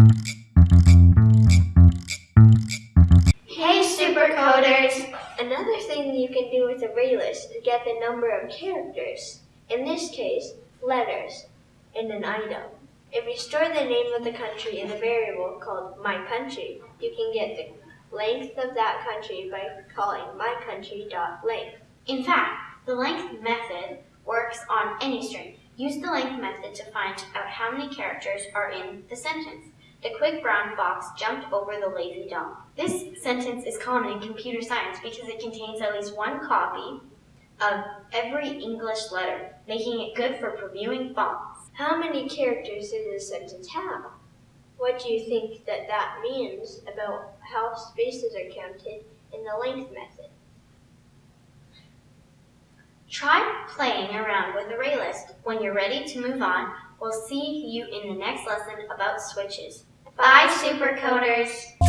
Hey supercoders! Another thing you can do with array list is get the number of characters, in this case, letters, in an item. If you store the name of the country in a variable called my country, you can get the length of that country by calling myCountry.length. In fact, the length method works on any string. Use the length method to find out how many characters are in the sentence. The quick brown fox jumped over the lazy dog. This sentence is common in computer science because it contains at least one copy of every English letter, making it good for previewing fonts. How many characters does this sentence have? What do you think that that means about how spaces are counted in the length method? Try playing around with the ArrayList. When you're ready to move on, we'll see you in the next lesson about switches. Bye, supercoders!